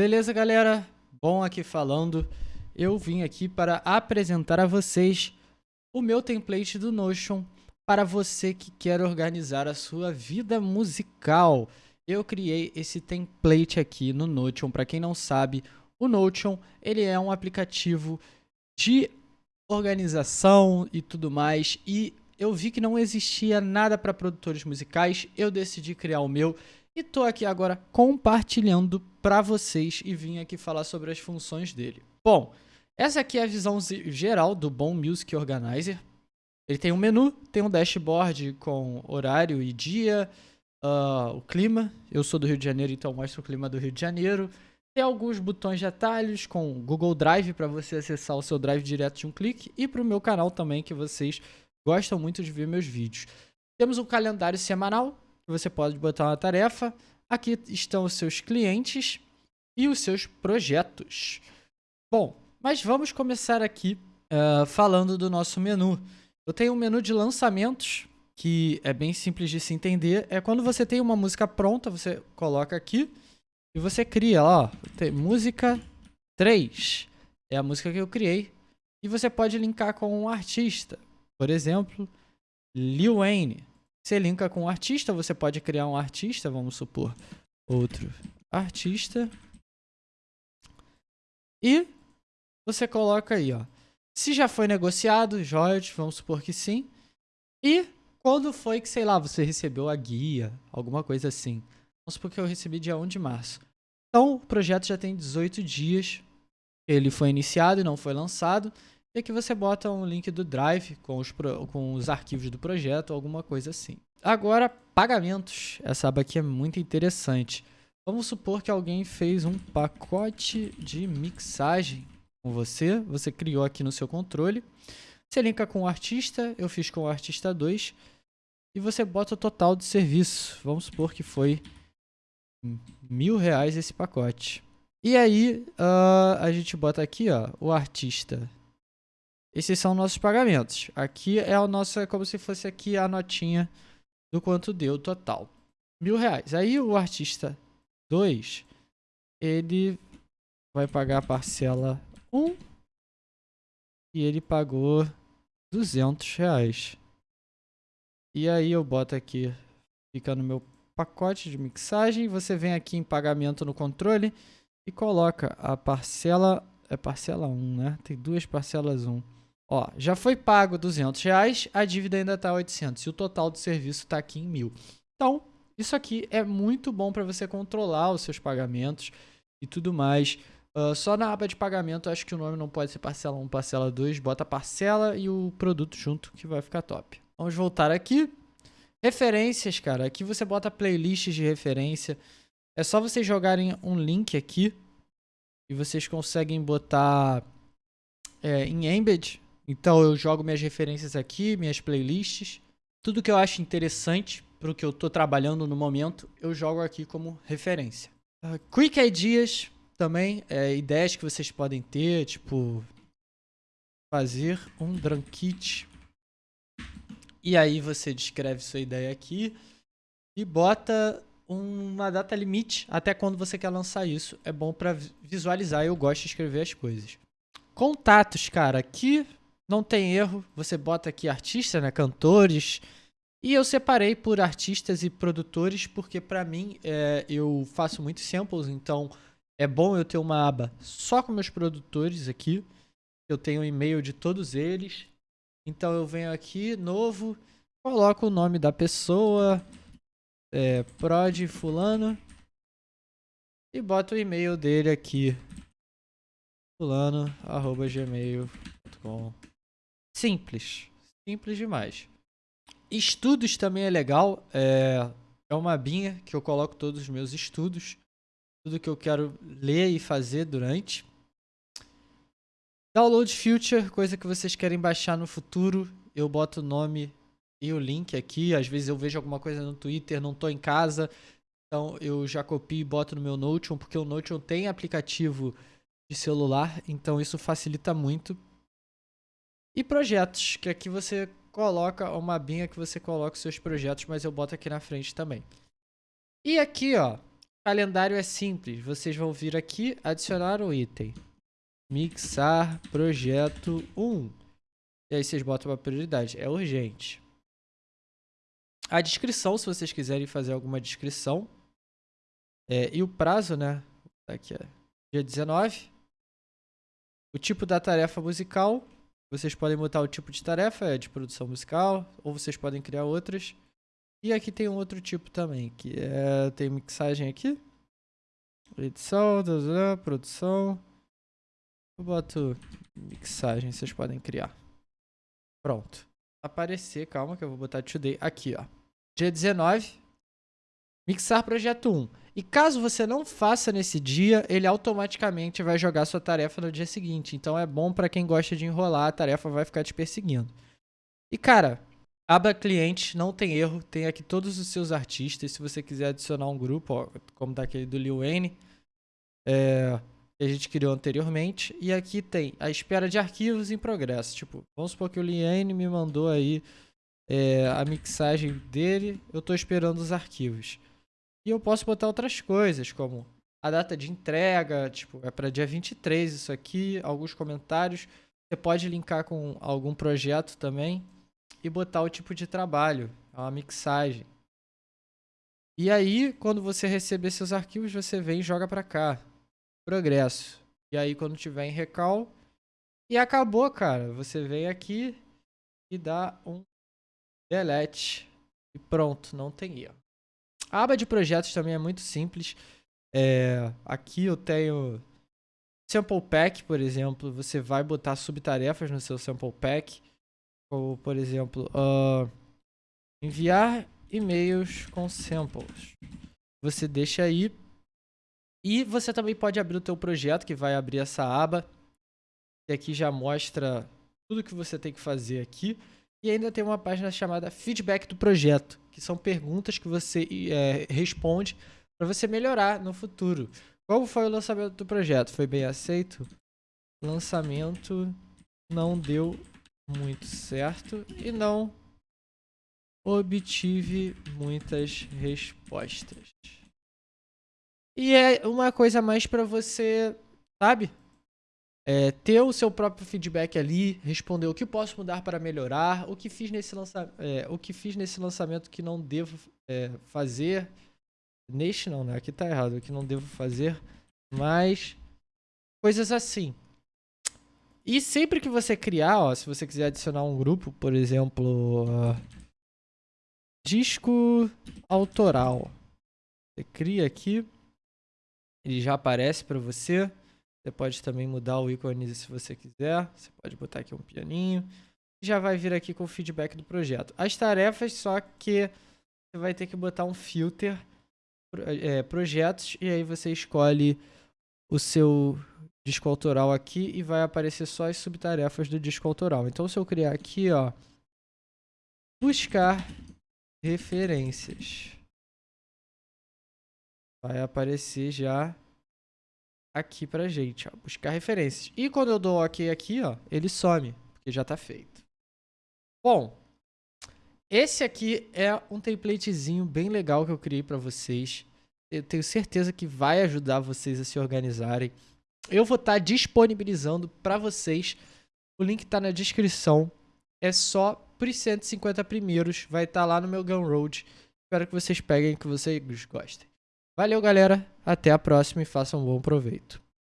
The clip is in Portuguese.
Beleza, galera? Bom aqui falando. Eu vim aqui para apresentar a vocês o meu template do Notion para você que quer organizar a sua vida musical. Eu criei esse template aqui no Notion. Para quem não sabe, o Notion ele é um aplicativo de organização e tudo mais. E eu vi que não existia nada para produtores musicais. Eu decidi criar o meu e tô aqui agora compartilhando para vocês e vim aqui falar sobre as funções dele. Bom, essa aqui é a visão geral do Bom Music Organizer. Ele tem um menu, tem um dashboard com horário e dia, uh, o clima. Eu sou do Rio de Janeiro, então mostra o clima do Rio de Janeiro. Tem alguns botões de atalhos com Google Drive para você acessar o seu Drive direto de um clique e para o meu canal também que vocês gostam muito de ver meus vídeos. Temos um calendário semanal você pode botar uma tarefa. Aqui estão os seus clientes e os seus projetos. Bom, mas vamos começar aqui uh, falando do nosso menu. Eu tenho um menu de lançamentos, que é bem simples de se entender. É quando você tem uma música pronta, você coloca aqui e você cria, ó, tem música 3. É a música que eu criei. E você pode linkar com um artista. Por exemplo, Lil Wayne. Você linka com o artista, você pode criar um artista, vamos supor, outro artista. E você coloca aí, ó. Se já foi negociado, Jorge, vamos supor que sim. E quando foi que, sei lá, você recebeu a guia, alguma coisa assim. Vamos supor que eu recebi dia 1 de março. Então, o projeto já tem 18 dias. Ele foi iniciado e não foi lançado. E aqui você bota um link do Drive com os, com os arquivos do projeto, alguma coisa assim. Agora, pagamentos. Essa aba aqui é muito interessante. Vamos supor que alguém fez um pacote de mixagem com você. Você criou aqui no seu controle. Você linka com o artista. Eu fiz com o artista 2. E você bota o total de serviço. Vamos supor que foi mil reais esse pacote. E aí, uh, a gente bota aqui, ó, o artista esses são nossos pagamentos. Aqui é o nosso, como se fosse aqui a notinha do quanto deu total. Mil reais. Aí o artista 2, ele vai pagar a parcela 1 um, e ele pagou 200 reais. E aí eu boto aqui, fica no meu pacote de mixagem, você vem aqui em pagamento no controle e coloca a parcela, é parcela 1, né? Tem duas parcelas 1. Ó, já foi pago 200 reais, a dívida ainda está 800 e o total do serviço está aqui em mil. Então, isso aqui é muito bom para você controlar os seus pagamentos e tudo mais. Uh, só na aba de pagamento, acho que o nome não pode ser parcela 1, parcela 2. Bota parcela e o produto junto que vai ficar top. Vamos voltar aqui. Referências, cara. Aqui você bota playlists de referência. É só vocês jogarem um link aqui e vocês conseguem botar é, em embed então eu jogo minhas referências aqui, minhas playlists. Tudo que eu acho interessante para o que eu estou trabalhando no momento, eu jogo aqui como referência. Uh, quick Ideas também, é, ideias que vocês podem ter, tipo fazer um drum kit. E aí você descreve sua ideia aqui e bota uma data limite até quando você quer lançar isso. É bom para visualizar, eu gosto de escrever as coisas. Contatos, cara, aqui não tem erro, você bota aqui artista, né, cantores, e eu separei por artistas e produtores, porque para mim é, eu faço muitos samples, então é bom eu ter uma aba só com meus produtores aqui. Eu tenho o e-mail de todos eles. Então eu venho aqui, novo, coloco o nome da pessoa, é, prod fulano, e boto o e-mail dele aqui, fulano.gmail.com Simples. Simples demais. Estudos também é legal. É, é uma abinha que eu coloco todos os meus estudos. Tudo que eu quero ler e fazer durante. Download Future, coisa que vocês querem baixar no futuro. Eu boto o nome e o link aqui. Às vezes eu vejo alguma coisa no Twitter, não estou em casa. Então eu já copio e boto no meu Notion, porque o Notion tem aplicativo de celular. Então isso facilita muito. E projetos, que aqui você coloca uma abinha que você coloca os seus projetos, mas eu boto aqui na frente também. E aqui, ó, calendário é simples. Vocês vão vir aqui, adicionar um item. Mixar projeto 1. E aí vocês botam uma prioridade. É urgente. A descrição, se vocês quiserem fazer alguma descrição. É, e o prazo, né? Aqui é dia 19. O tipo da tarefa musical. Vocês podem botar o tipo de tarefa, é de produção musical. Ou vocês podem criar outras. E aqui tem um outro tipo também, que é, tem mixagem aqui. Edição, produção. Eu boto mixagem, vocês podem criar. Pronto. Aparecer, calma que eu vou botar today. Aqui, ó. Dia 19. Mixar projeto 1. E caso você não faça nesse dia, ele automaticamente vai jogar sua tarefa no dia seguinte. Então é bom para quem gosta de enrolar, a tarefa vai ficar te perseguindo. E cara, Aba cliente, não tem erro, tem aqui todos os seus artistas. Se você quiser adicionar um grupo, ó, como tá do Lil Wayne, é, que a gente criou anteriormente. E aqui tem a espera de arquivos em progresso. Tipo, vamos supor que o Lil Wayne me mandou aí é, a mixagem dele, eu estou esperando os arquivos. E eu posso botar outras coisas, como a data de entrega, tipo, é para dia 23 isso aqui, alguns comentários. Você pode linkar com algum projeto também e botar o tipo de trabalho, a mixagem. E aí, quando você receber seus arquivos, você vem e joga para cá. Progresso. E aí, quando tiver em recal, e acabou, cara. Você vem aqui e dá um delete. E pronto, não tem erro. A aba de projetos também é muito simples. É, aqui eu tenho Sample Pack, por exemplo. Você vai botar subtarefas no seu Sample Pack. Ou, por exemplo, uh, enviar e-mails com samples. Você deixa aí. E você também pode abrir o teu projeto, que vai abrir essa aba. E aqui já mostra tudo que você tem que fazer aqui. E ainda tem uma página chamada Feedback do Projeto, que são perguntas que você é, responde para você melhorar no futuro. Como foi o lançamento do projeto? Foi bem aceito? Lançamento não deu muito certo e não obtive muitas respostas. E é uma coisa mais para você, sabe? É, ter o seu próprio feedback ali, responder o que posso mudar para melhorar, o que fiz nesse, lança é, o que fiz nesse lançamento que não devo é, fazer. Neste não, né? Aqui tá errado, o que não devo fazer, mas coisas assim. E sempre que você criar, ó, se você quiser adicionar um grupo, por exemplo, uh, disco autoral. Você cria aqui, ele já aparece para você. Você pode também mudar o ícone se você quiser. Você pode botar aqui um pianinho. Já vai vir aqui com o feedback do projeto. As tarefas, só que você vai ter que botar um filter é, projetos e aí você escolhe o seu disco autoral aqui e vai aparecer só as subtarefas do disco autoral. Então, se eu criar aqui, ó, buscar referências, vai aparecer já aqui pra gente, ó, buscar referências. E quando eu dou OK aqui, ó, ele some, porque já tá feito. Bom, esse aqui é um templatezinho bem legal que eu criei para vocês. Eu tenho certeza que vai ajudar vocês a se organizarem. Eu vou estar tá disponibilizando para vocês. O link está na descrição. É só por 150 primeiros. Vai estar tá lá no meu Gunroad. Espero que vocês peguem, que vocês gostem. Valeu, galera. Até a próxima e façam um bom proveito.